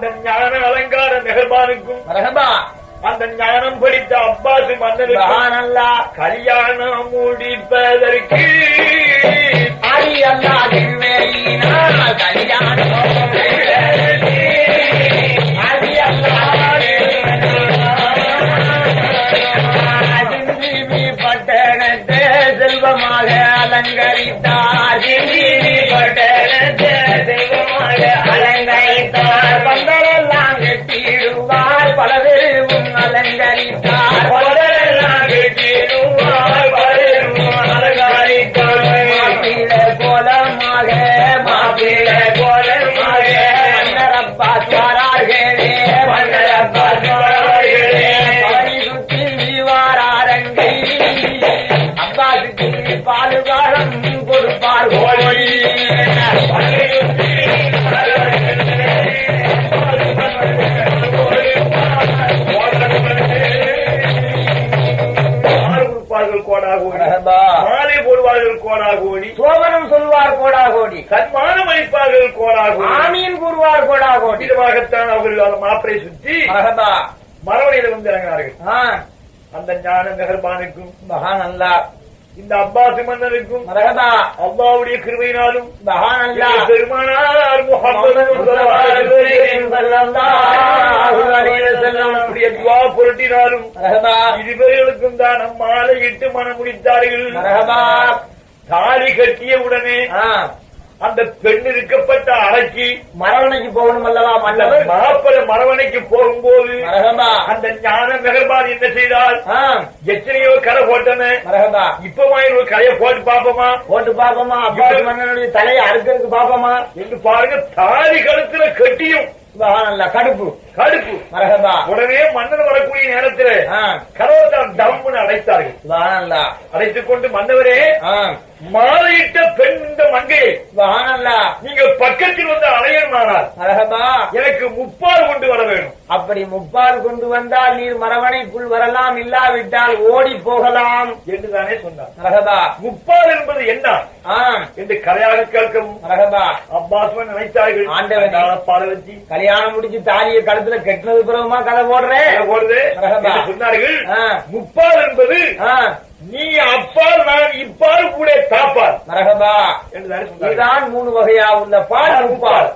அந்த ஞான அலங்கார மெஹர்பானுக்கும் மரகபா அந்த ஞானம் படித்த அப்பாசு சுபஹானல்லா கல்யாணம் முடிப்பதற்கு ஆதி அல்லா திருவேயினா கல்யாணம் கோழி. மாலை போடுவார்கள் கோடா கோடி சோபனம் சொல்வார் கோடா கோடி சன்மானம் அளிப்பார்கள் கோடா கோடி ஆமீன் கூறுவார் கோடா கோடி விதமாகத்தான் அவர்கள் மாப்பிளை சுற்றி மரவணையில வந்து இறங்கினார்கள். அந்த ஞான மெஹர்பானுக்கும் மகான் அல்லா இந்த அப்பாசு மன்னனுக்கும் அல்லா எங்கள் பெருமானார் புரட்டினாலும் இருவர்களுக்கும் தான் நம்மாலை இட்டு மனம் முடித்தார்கள். தாலி கட்டிய உடனே அந்த பெண் இருக்கப்பட்ட அறைக்கு மரவணைக்கு போகணும் அல்லவா மன்னவர் மாப்பிள மரவணைக்கு போகும்போது அந்த ஞான மெகர்பான் என்ன செய்தால் எத்தனையோ கரை போட்டன. மரகபா இப்பமா ஒரு கரையை போட்டு பாப்போமா போட்டு பாப்போமா அப்பாஸ் மன்னனுடைய தலையை அறுக்கிறதுக்கு பாப்போமா என்று பாருங்க தாலி கழுத்துல கட்டியும். கடுப்பு. மரகபா உடனே மன்னன் வரக்கூடிய நேரத்தில் டம்னு அடைத்தார்கள் அடைத்துக் கொண்டு மன்னவரே மாலையிட்ட பெண் இந்த அல்லா நீங்கள் பக்கத்தில் வந்து அலையணுமானால் மரகபா எனக்கு முப்பால் கொண்டு வர வேணும். அப்படி முப்பால் கொண்டு வந்தால் நீர் மரவணைக்குள் வரலாம் இல்லாவிட்டால் ஓடி போகலாம். என்று தானே சொன்னார். மரகபா முப்பால் என்பது என்ன? என்று கரையாக கேட்கவும் மரகபா அப்பாஸ்வன் நினைத்தார்கள். ஆண்டவனே. பால வச்சு. கல்யாணம் முடிச்சு தாலியை கழுத்துல கெட்டினது பிறகுமா கதை போடுறேன் போடுது. சொன்னார்கள். முப்பால் என்பது நீ அப்பால் நான் இப்பால் கூட தாப்பால். மரகபா இதுதான் மூணு வகையா உள்ள பால் முப்பால்.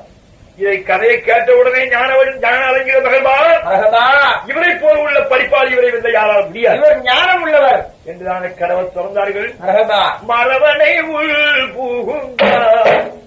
இதை கதையை கேட்டவுடனே ஞானவன் ஞான மகள்பா மரகபா இவரை போல் உள்ள படிப்பால் இவரை வெல்ல யாரால் முடியாது. இவர் ஞானம் உள்ளவர். என்றுதான கடவுள் திறந்தார்கள். மரவனை உள் புகுந்தார்.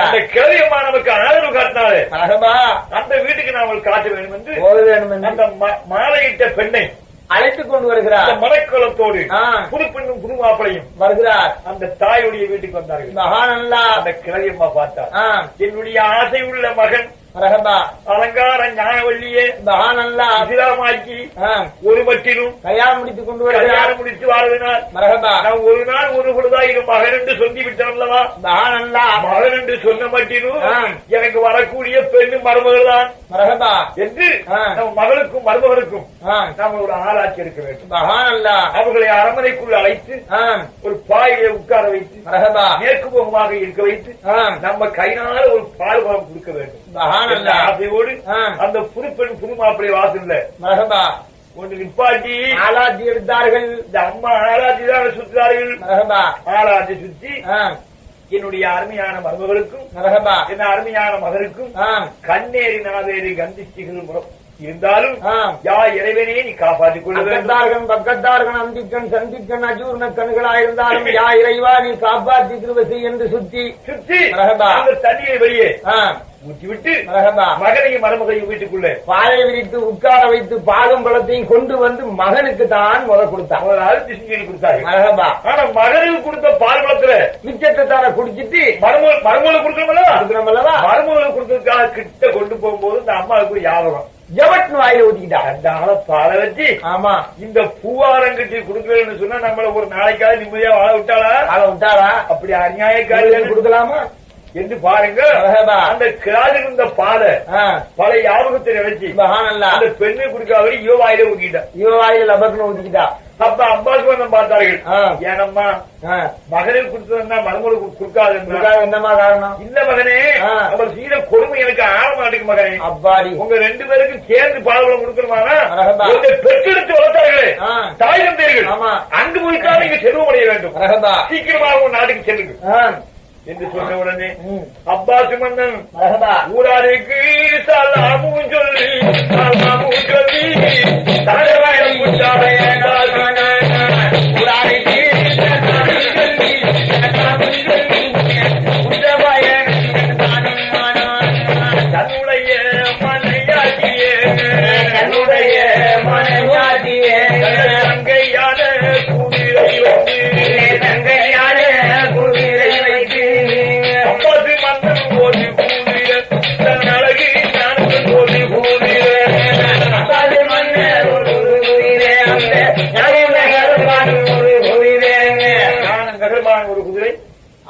அந்த நமக்கு ஆதரவு காட்டினாலே மரகபா அந்த வீட்டுக்கு நாமல் காட்ட வேண்டும் என்று போக வேண்டும் என்று அந்த ம- மாலையிட்ட பெண்ணை அழைத்துக் கொண்டு வருகிறார். மனக்கோலத்தோடு ஆ. புது பெண்ணும் புது மாப்பிளையும் வருகிறார். அந்த தாயுடைய வீட்டுக்கு வந்தார்கள். மகானல்லா. அந்த கிழவியம்மா பார்த்தார். என்னுடைய ஆசை உள்ள மகன் அலங்கார ஞானவள்ளியே மகானல்லா இஸ்லாமாக்கி ஆ, ஒரு மட்டிலும் கல்யாணம் முடித்துக் கொண்டு வருகிறார். கல்யாணம் முடித்து வாழ்வினார் மரகபா நான் ஒரு நாள் ஒரு பொழுதாயிரம் மகன் என்று சொல்லி அல்லவா மகானல்லா மகன் என்று சொன்ன மட்டிலும். எனக்கு வரக்கூடிய பெண்ணு மருமகள் தான். மரகபா என்று ஆ. நம்ம மகளுக்கும் மருமகளுக்கும் நாம் ஒரு ஆளாக்கி இருக்க வேண்டும். மகானல்லா அவர்களை அரண்மனைக்குள் அழைத்து ஒரு பாயிலே உட்கார வைத்து மரகபா மேற்கு முகமாக இருக்க வைத்து நம்ம கையினால ஒரு பால் கொடுக்க வேண்டும். மகானல்லா ஆசையோடு. அந்த புது பெண் புது மாப்பிள்ளை வாசல்ல. மரகபா ஒன்று நிப்பாட்டி. ஆலாத்தி எடுத்தார்கள். இந்த அம்மா ஆராய்ச்சி தான் சுற்றுறார்கள். மரகபா ஆராய்ச்சி சுற்றி ஆ, என்னுடைய அருமையான மருமகளுக்கும் என்ன அருமையான மகனுக்கும் ஆ, கண்ணேறி நாவேறி கந்திஷ்டிகள் முறம் இருந்தாலும். யா இறைவனே நீ காப்பாற்றிக் கொள்ள வேண்டும். அக்கத்தார்கள் பக்கத்தார்கள் அந்திக்கண் சந்திக்கண் அஜூர்ண கண்களாயிருந்தாலும் யா இறைவா நீ காப்பாற்றி செய் என்று சுத்தி. அந்த தண்ணீரை வெளியே ஆ, ஊற்றி விட்டு மரகபா மகனையும் மருமகையும் வீட்டுக்குள்ள. பாயை விரித்து உட்கார வைத்து பாலும் பழத்தையும் கொண்டு வந்து மகனுக்கு தான் முத கொடுத்தான். முதலாவது டிசிஷன் கொடுத்தாங்க ஆனா மகனுக்கு கொடுத்த பால் பழத்துல மிச்சத்தை தானே குடிச்சிட்டு மருமகள் மருமகளுக்கு கொடுக்கணும்ல கொடுக்கிறோம் அல்லவா மருமகளுக்கு கொடுத்ததுக்காக கிட்ட கொண்டு போகும்போது இந்த அம்மாவுக்கு ஒரு ஞாபகம் ஜவட்னு வாயில ஊத்திக்கிட்டா? அந்த ஆளை பாலை வச்சு ஆமா. இந்த பூவாரங்கட்டி கொடுக்கலன்னு சொன்னா நம்மள ஒரு நாளைக்காவது நிம்மதியா வாழ விட்டாளா? ஆள விட்டாரா அப்படி காலையில அநியாயக்காரர்கள் கொடுக்கலாமா? என்று பாருங்க. மரகபா. அந்த கிராஜ் இருந்த பாலை பழைய ஞாபகத்தை நினைச்சு. அந்த பெண்ணை குடிக்காத யோ வாயில ஊட்டிட்டான் இவ வாயில லபக்குன்னு ஊத்திக்கிட்டா. அப்ப அம்பாக்கு வந்து பார்த்தார்கள். ஏனம்மா மகனுக்கு கொடுத்ததுன்னா மருமகளுக்கு கொடுக்காது என்னமா காரணம்? இல்ல மகனே. அவர் செய்த கொடுமை எனக்கு ஆழ மாட்டேங்க மகனே. அப்பாடி. உங்க ரெண்டு பேருக்கும் சேர்ந்து பால்வளம் கொடுக்கணுமானா? பெற்றெடுத்து வளர்த்தார்களே. தாய் தந்தையர்கள். ஆமா. அங்கு போய்த்தான் நீங்க செல்வமடைய வேண்டும். மரகபா. சீக்கிரமாக உங்க நாட்டுக்கு செல்லுங்க என்று சொன்ன உடனே. அப்பாசு மன்னன் ஊராருக்கு சலாமும் சொல்லி சலாமும் சொல்லி தலைவரம் புத்தாடைய ஊராருக்கு தன்னுடைய மனையாகிய என்னுடைய மனையாகியே தங்கையான குதிரை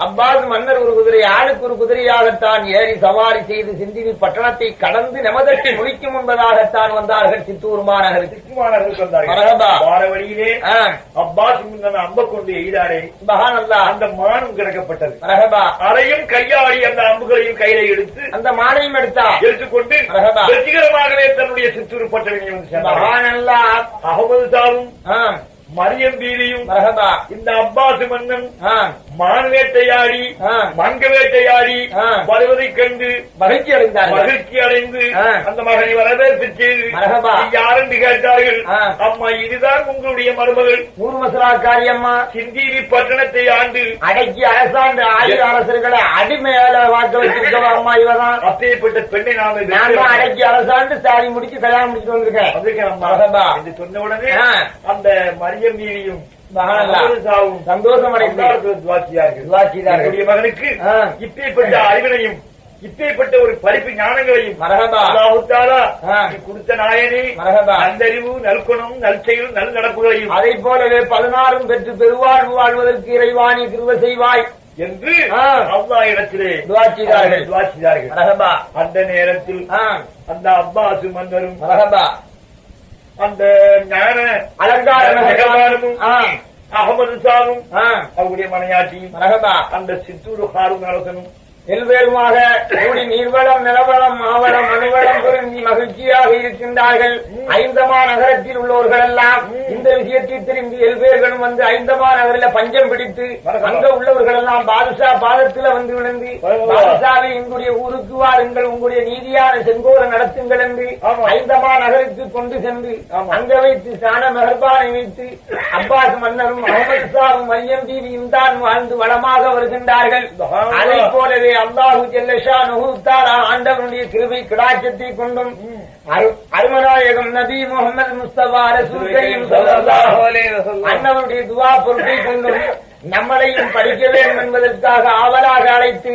அப்பாஸ் மன்னர் ஒரு குதிரை ஆளுக்கு ஒரு குதிரையாகத்தான் ஏறி சவாரி செய்து சிந்தினி பட்டணத்தை கடந்து நமதற்கு முடிக்கும் என்பதாகத்தான் வந்தார்கள் சித்தூர் மாநகருக்கு சிக்குமானர்கள் வந்தார்கள். அப்பாஸ் அம்ப கொண்டு எய்தாரே. சுபஹானல்லா அந்த மானும் கிடக்கப்பட்டது. அதையும் கையாடி அந்த அம்புகளையும் கையில எடுத்து அந்த மானையும் எடுத்தா. எடுத்துக்கொண்டு. வெற்றிகரமாகவே தன்னுடைய சித்தூர் சேர்ந்தார்கள். சுபஹானல்லா அகமது ஆ, மரியம் மரகபா இந்த அப்பாஸ் மன்னன் மான் வேட்டையாடி. மங்க வேட்டையாடி ஆ. வருவதைக் கண்டு மகிழ்ச்சி அடைந்தார்கள் மகிழ்ச்சி அடைந்து. அந்த மகனை வரவேற்பு செய்து. யாரென்று கேட்டார்கள். அம்மா இதுதான் உங்களுடைய மருமகள் நூறு மசரா காரியம்மா சிந்தீரி பட்டணத்தை ஆண்டு அடக்கி அரசாண்டு ஆயுத அரசர்களை அடிமையால வாக்க வச்சிருக்கவா அம்மா இவதான் அப்பேற்பட்ட பெண்ணை நாம நான் அடக்கி அரசாண்டு சாரி முடிச்சு கல்யாணம் முடிச்சுட்டு வந்திருக்கேன் அம்மா. சொன்ன உடனே. அந்த மரியம் மகானல்லா. சாவும் சந்தோஷம் மகனுக்கு. இப்பேற்பட்ட அறிவினையும் இப்பேற்பட்ட ஒரு படிப்பு ஞானங்களையும் கொடுத்த நாயனே. நல்லறிவு நல்குணம் நற்செயல் நல் நடப்புகளையும் அதை போலவே பதினாறும் பெற்று பெருவாழ்வு வாழ்வதற்கு இறைவாணி கிருப செய்வாய். என்று. அல்லா இடத்திலே துவா செய்தார்கள். துவா செய்தார்கள் மரகபா. அந்த நேரத்தில் அந்த அப்பாசு மன்னரும் அந்த ஞான அலங்கார ஆ, அகமது சாரும் அவருடைய மனையாட்டியும் அந்த சித்தூர் ஹாரூன் அரசனும் எல்வேறுமாக கூடி நீர்வளம் நிலவளம் மாவளம் மனுவளம் பொருந்தி மகிழ்ச்சியாக இருக்கின்றார்கள் ஐந்தமா நகரத்தில் உள்ளவர்கள் எல்லாம் இந்த விஷயத்தை திரும்பி எல்வேர்களும் வந்து ஐந்தமா நகரில பஞ்சம் பிடித்து அங்க உள்ளவர்கள் எல்லாம் பாதுஷா பாதத்துல வந்து விழுந்து பாதுஷாவை எங்களுடைய ஊருக்கு வாருங்கள் உங்களுடைய நீதியான செங்கோர நடத்துங்கள் என்று. ஐந்தமா நகருக்கு கொண்டு சென்று. அங்க வைத்து ஸ்நான மெஹர்பானை வைத்து அப்பாஸ் மன்னரும் அகமது ஷாவும் மரியம் தீவியும் தான் வாழ்ந்து வளமாக வருகின்றார்கள். அதை போலவே அல்லாஹு ஜல்லஷா நுகுத்தாரா ஆண்டவனுடைய கிருபை கிடாச்சத்தை கொண்டும் அருமநாயகம் நபி முகமது முஸ்தபா ரசூல் அண்ணவனுடைய துவா பொருட்டை கொண்டும் நம்மளையும் படிக்க வேண்டும் என்பதற்காக ஆவலாக அழைத்து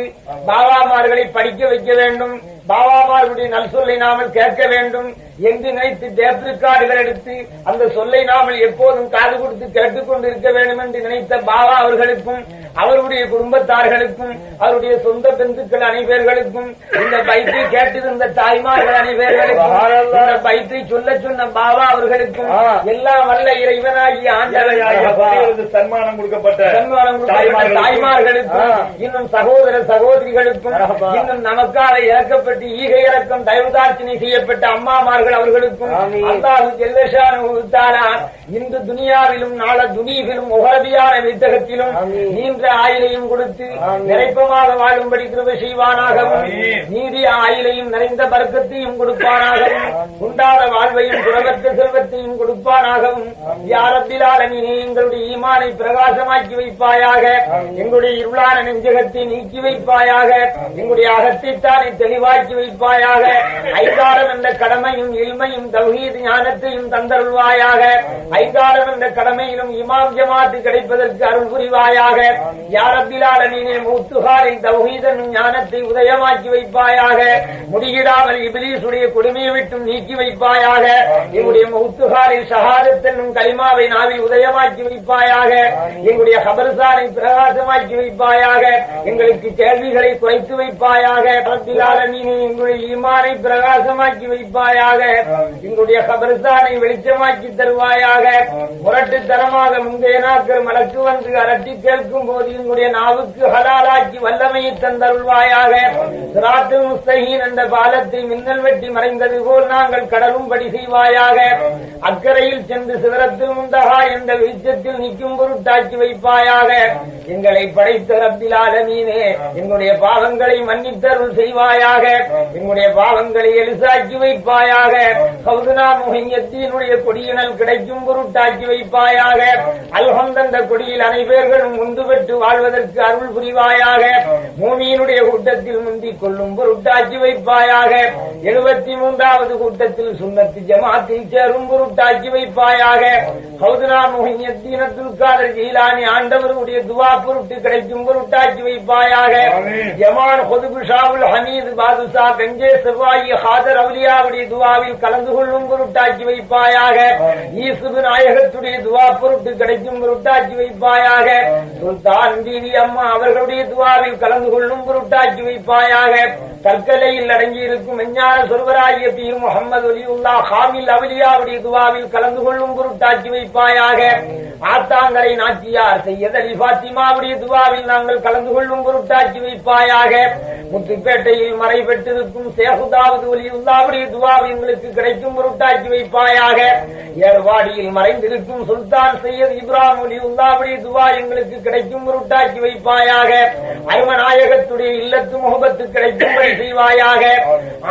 பாபாமார்களை படிக்க வைக்க வேண்டும். பாபாமார்களுடைய நல் சொல்லை நாமல் கேட்க வேண்டும் என்று நினைத்து டேப் ரெக்கார்டுகள் எடுத்து அந்த சொல்லை நாமல் எப்போதும் காது கொடுத்து கேட்டுக்கொண்டு இருக்க வேண்டும் என்று நினைத்த பாபா அவர்களுக்கும் அவருடைய குடும்பத்தார்களுக்கும் அவருடைய சொந்த பெந்துக்கள் அனைவர்களுக்கும் இந்த பைத்தை கேட்டிருந்த தாய்மார்கள் அனைவர்களுக்கும் இந்த பைத்தை சொல்ல சொன்ன பாபா அவர்களுக்கும் எல்லாம் வல்ல இறைவனாகிய ஆண்டவனாகிய அவர்களுக்கு சன்மானம் கொடுக்கப்பட்ட சன்மானம் கொடுக்கப்பட்ட தாய்மார்களுக்கும். இன்னும் சகோதர சகோதரிகளுக்கும் இன்னும் நமக்காக இறக்கப்பட்டு ஈகை இறக்கம் தயவுதாட்சினை செய்யப்பட்ட பெற்றார்கள் அவர்களுக்கும். அல்லாஹு ஜெல்லஷானு இன்று துனியாவிலும் நாள துனீவிலும் உகரதியான வித்தகத்திலும். நீண்ட ஆயிலையும் கொடுத்து. நிறைப்பமாக வாழும்படி கிருப செய்வானாகவும். நீடிய ஆயிலையும் நிறைந்த பர்க்கத்தையும் கொடுப்பானாகவும் உண்டாத வாழ்வையும் குணவற்ற செல்வத்தையும் கொடுப்பானாகவும் யாரப்பிலாலமீனே எங்களுடைய ஈமானை பிரகாசமாக்கி வைப்பாயாக எங்களுடைய இருளான நெஞ்சகத்தை நீக்கி வைப்பாயாக எங்களுடைய அகத்தைத்தானே தெளிவாக்கி வைப்பாயாக ஐந்தாரம் என்ற கடமையும் இல்மையும் தௌஹீத் ஞானத்தையும் தந்தருள்வாயாக. ஐந்தாரம் என்ற கடமையிலும் இமாம் ஜமாத்து கிடைப்பதற்கு அருள் புரிவாயாக. யாரப்பிலாலமீனே முத்துகாரின் தௌஹீதன் ஞானத்தை உதயமாக்கி வைப்பாயாக. முடியிடாமல் இபிலீசுடைய கொடுமையை விட்டும் நீக்கி வைப்பாயாக. எங்களுடைய முத்துகாரின் ஷஹாதத் கலிமாவை நாவில் உதயமாக்கி வைப்பாயாக. எங்களுடைய ஹபர்சாரை பிரகாசமாக்கி வைப்பாயாக. எங்களுக்கு கேள்விகளை குறைத்து வைப்பாயாக. ரப்பிலாலமீனே எங்களுடைய ஈமானை பிரகாசமாக்கி வைப்பாயாக. எங்களுடைய கபர்சானை வெளிச்சமாக்கி தருவாயாக. முரட்டுத்தனமாக முந்தைய நாட்கள் மலக்கு வந்து அரட்டி கேட்கும் போது எங்களுடைய நாவுக்கு ஹலாலாக்கி வல்லமையை தந்தருள்வாயாக. சிராத்து முஸ்தகீன் என்ற பாலத்தை மின்னல் வெட்டி மறைந்தது போல் நாங்கள் கடலும்படி செய்வாயாக. அக்கறையில் சென்று சிதறத்தில் முந்தகா என்ற வெளிச்சத்தில் நிற்கும் பொருட்டாக்கி வைப்பாயாக. எங்களை படைத்த ரப்பில் ஆலமீனே எங்களுடைய பாவங்களை மன்னித்தருள் செய்வாயாக. எங்களுடைய பாவங்களை எலிசாக்கி வைப்பாயாக. முகையத்தினுடைய கொடியினல் கிடைக்கும் பொருட்டாக்கி வைப்பாயாக. அல்ஹந்தந்த கொடியில் அனைவர்களும் முந்து பெற்று வாழ்வதற்கு அருள் புரிவாயாக. பூமியினுடைய கூட்டத்தில் முந்திக் கொள்ளும் பொருட்டாக்கி வைப்பாயாக. எழுபத்தி மூன்றாவது கூட்டத்தில் சுண்ணத்து ஜமாத்தில் சேரும் பொருட்டாக்கி வைப்பாயாக. கௌதுனா முகையத்தீனத்துல் ஜீலானி ஆண்டவருடைய துவா பொருட்டு கிடைக்கும் பொருட்டாக்கி வைப்பாயாக. ஜமான் ஹமீது பாதுஷா கஞ்சே செவ்வாயி ஹாதர் அவுலியாவுடைய துவாவில் கலந்து கொள்ளும் பொருட்டாக்கி வைப்பாயாக. ஈசுபு நாயகத்துடைய துவா பொருட்டு கிடைக்கும் பொருட்டாக்கி வைப்பாயாக. சுல்தான் பிவி அம்மா அவர்களுடைய துவாவில் கலந்து கொள்ளும் பொருட்டாக்கி வைப்பாயாக. தற்கலையில் அடங்கி இருக்கும் விஞ்ஞான சொருவராகிய பீர் முகமது ஒலியுல்லா ஹாமில் அவலியாவுடைய துவாவில் கலந்து கொள்ளும் பொருட்டாக்கி வைப்பாயாக. ஆத்தாங்கரை நாச்சியார் செய்யத் அலி பாத்திமாவுடைய துவாவில் நாங்கள் கலந்து கொள்ளும் பொருட்டாக்கி வைப்பாயாக. முத்துப்பேட்டையில் மறைபெற்றிருக்கும் சேகுதாவது ஒலியுல்லாவுடைய துவாவை எங்களுக்கு கிடைக்கும் பொருட்டாக்கி வைப்பாயாக. ஏர்வாடியில் மறைந்திருக்கும் சுல்தான் சையத் இப்ராஹிம் ஒலியுல்லாவுடைய துவா எங்களுக்கு கிடைக்கும் பொருட்டாக்கி வைப்பாயாக. அருமநாயகத்துடைய இல்லத்து முகபத்து கிடைக்கும்படி செய்வாயாக.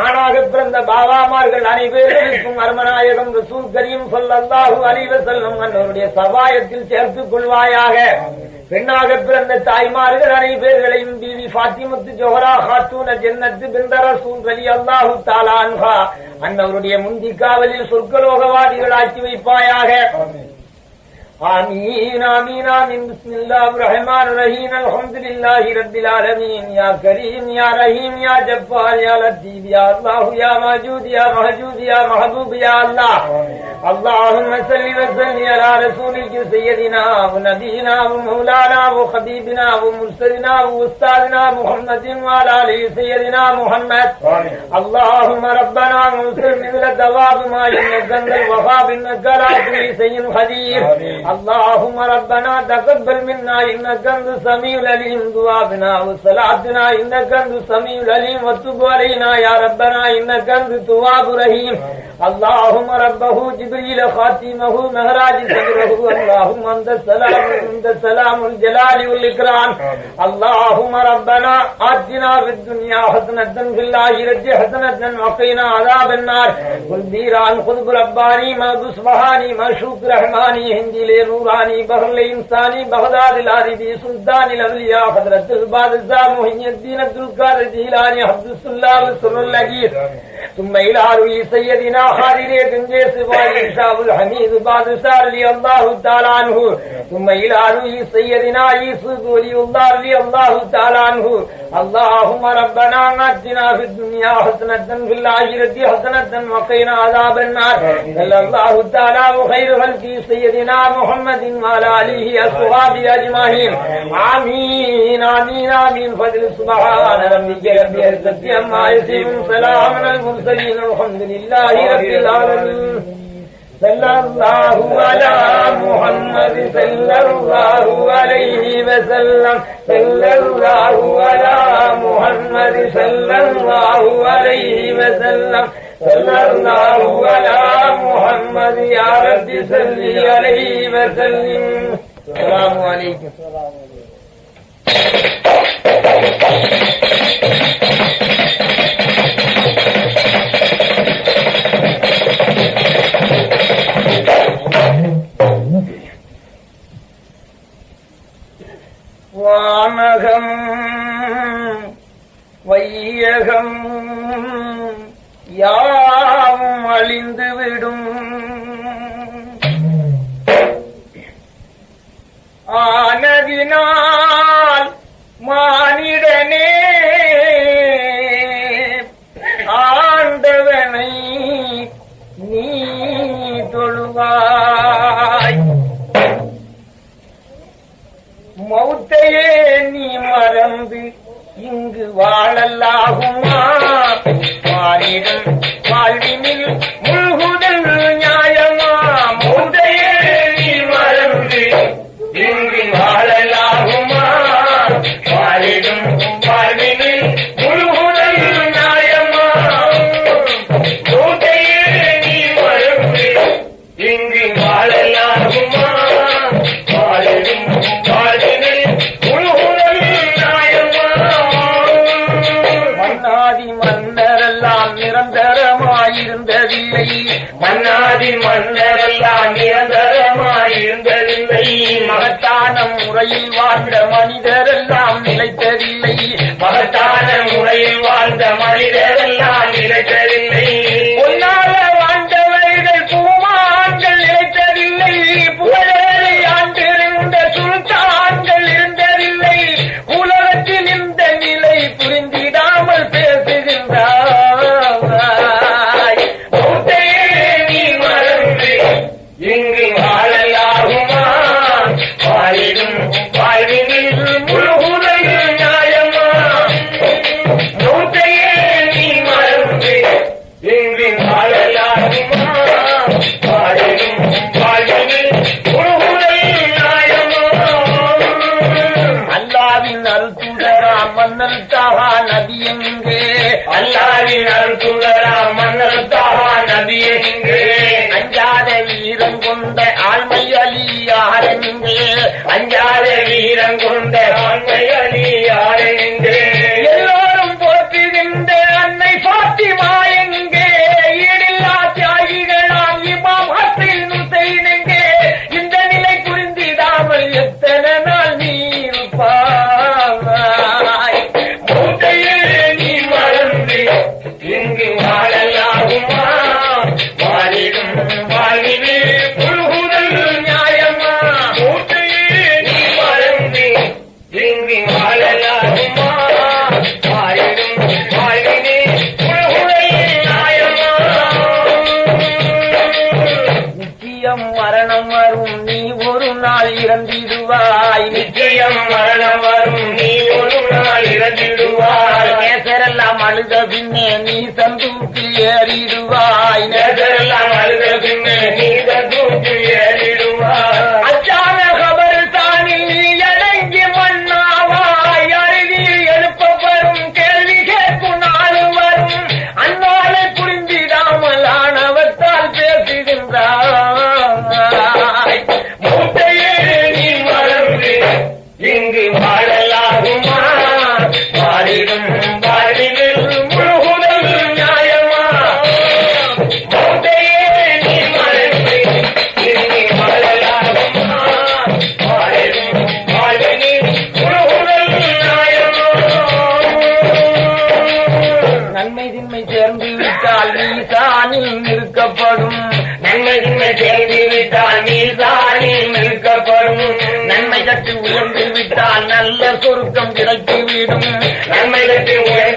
ஆணாக பிறந்த பாபாமார்கள் அனைவருக்கும் அருமநாயகம் ரசூல் கரீம் சொல்லல்லாஹு அலைஹி வஸல்லம் சபாயத்தில் சேர்த்துக் கொள்வாயாக. பெண்ணாக பிறந்த தாய்மார்கள் அனைவர்களையும் பீவி பாத்திமுத்து ஜோஹரா ஹாத்தூன ஜென்னத்து பிந்த ரசூல் ரலி அல்லாஹு தாலான்ஹா அன்னவருடைய முந்திக்காவலில் சொர்க்கலோகவாதிகள் ஆக்கி வைப்பாயாக. آمين آمين آمين. بسم الله الرحمن الرحيم. الحمد لله رب العالمين. يا كريم يا رحيم يا جبار يا لطيف يا الله يا موجود يا موجود يا محبوب يا الله. اللهم صل وسلم على رسولك سيدنا ونبينا ومولانا وحبيبنا ومرسلنا وأستاذنا محمد وعلى آله سيدنا محمد. اللهم ربنا انصر مثل ثواب ما انك لا كل شيء قدير اللهم ربنا تقبل منا إنك أنت السميع العليم. دعاءنا وصلاتنا إنك أنت السميع العليم. وتب علينا يا ربنا إنك أنت التواب الرحيم. اللهم ربه جبريل خاتمه مهراج صدره. اللهم أنت السلام أنت السلام الجلال والإكرام. اللهم ربنا آتنا في الدنيا حسنة في الآخرة حسنة وقنا عذاب النار. قل ديران خذ رباني ما بصبحاني ما شوك رحماني هندي روحانی بحر انسانی بغداد العربی سلطان الاولیاء حضرت الباد الزا محی الدین عبدالقادر جیلانی حفظ اللہ رسول اللہ کی ثم إلى روی سیدنا خارر گنجے سوائی شاہ الحمید سار رلی اللہ تعالی عنہ ثم إلى روی سیدنا عیسو دولی اللہ رلی اللہ تعالی عنہ اللهم ربنا آتنا في الدنيا حسنة في الآخرة حسنة وقنا عذاب النار. صلى الله تعالى وخير خلق سيدنا محمد وعلى آله أصحابه أجمعين. آمين. آمين آمين فضل سبحان ربك رب العزة عما يصفون. سلام على المرسلين الحمد لله رب العالمين. صلى الله على محمد صلى الله عليه وسلم. صلى الله على محمد صلى الله عليه وسلم. صلى الله على محمد يا رب صل عليه وسلم. السلام عليكم. மகத்தான முறையில் வாழ்ந்த மனிதரெல்லாம் நிலைத்ததில்லை. மகத்தான முறையில் வாழ்ந்த மனிதர் நல்ல சொருக்கம் கிடைத்து விடும். நன்மை கட்டும்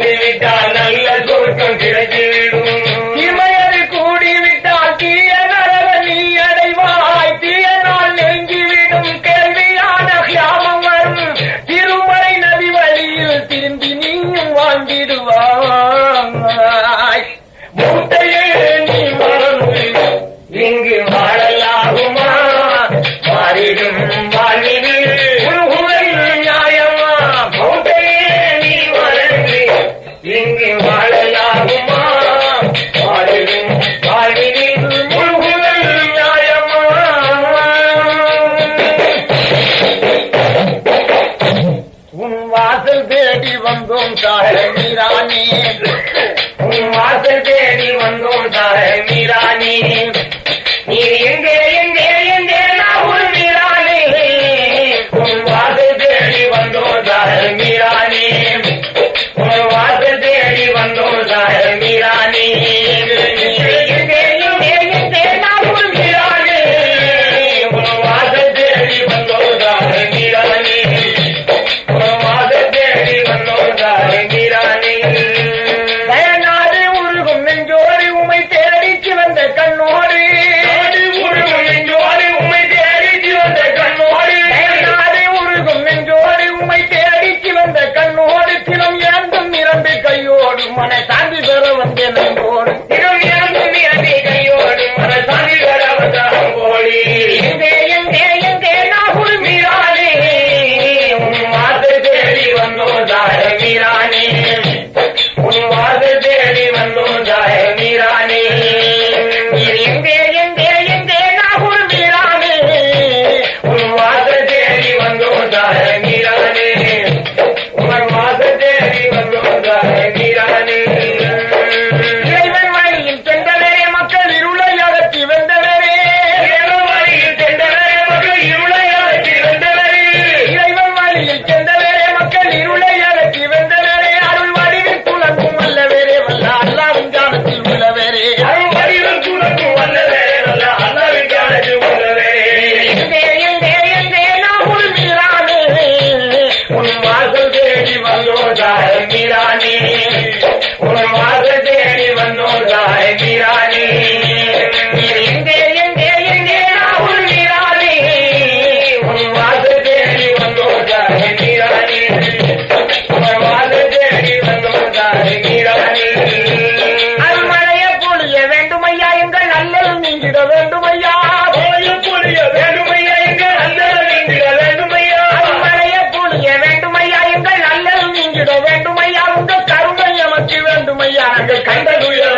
வேண்டுமையா கண்ட துயரங்கள்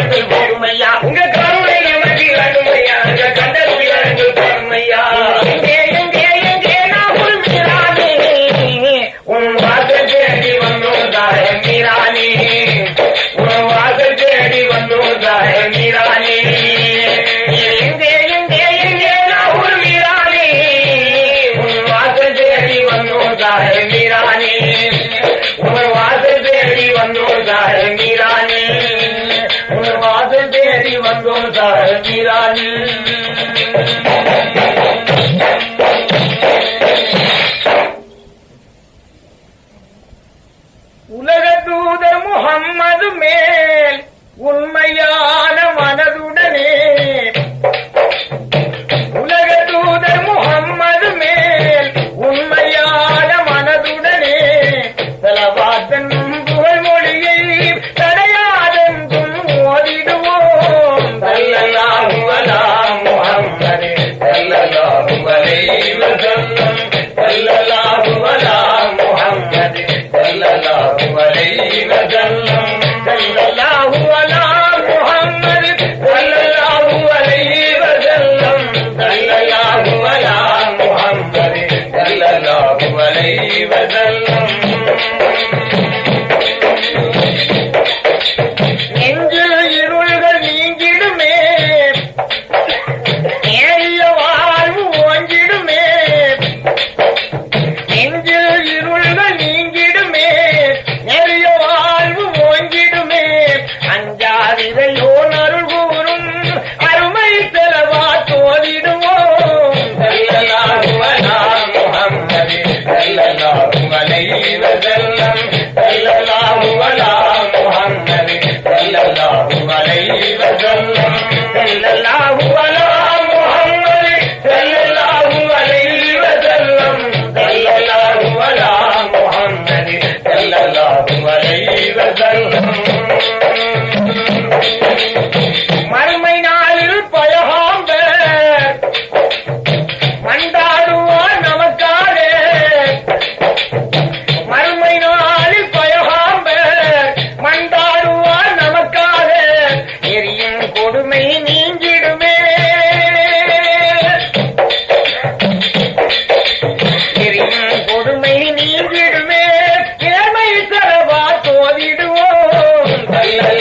Gracias.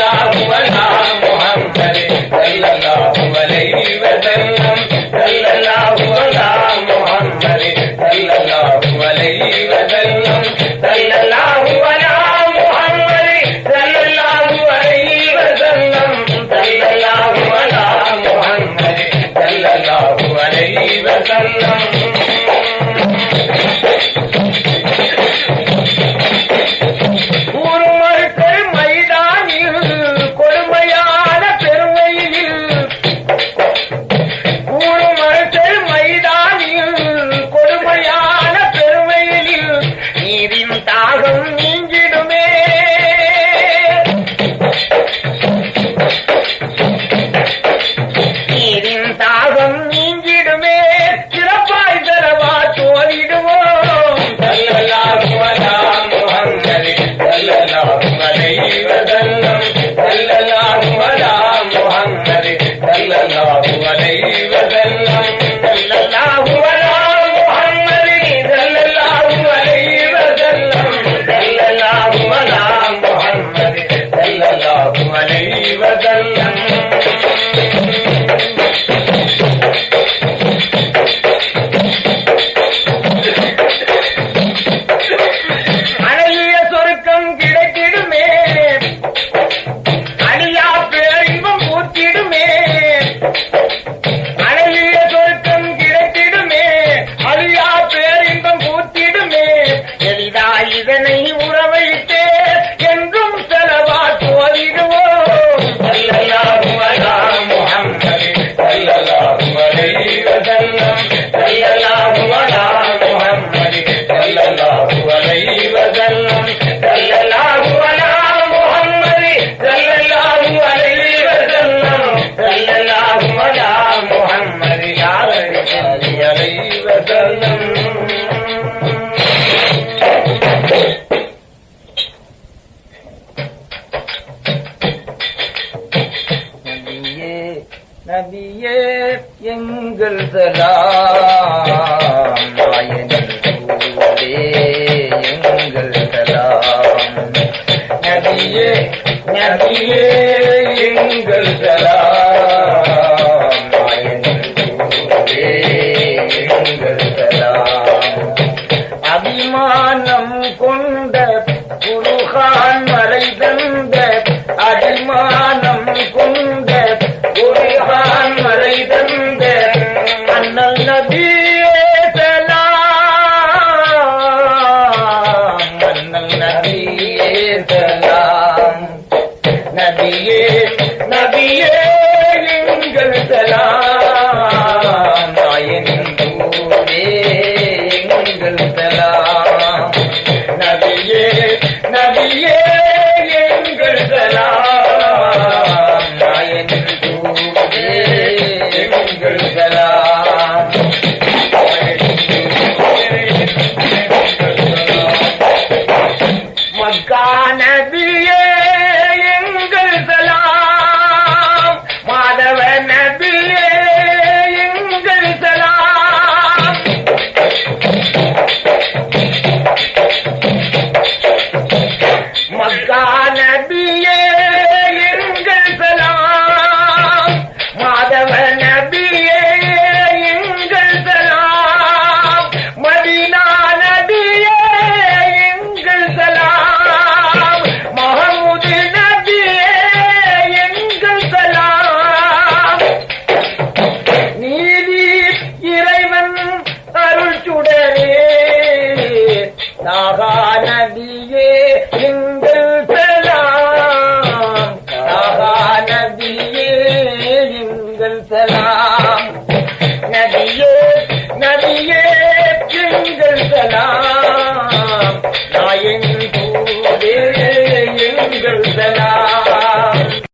भगवान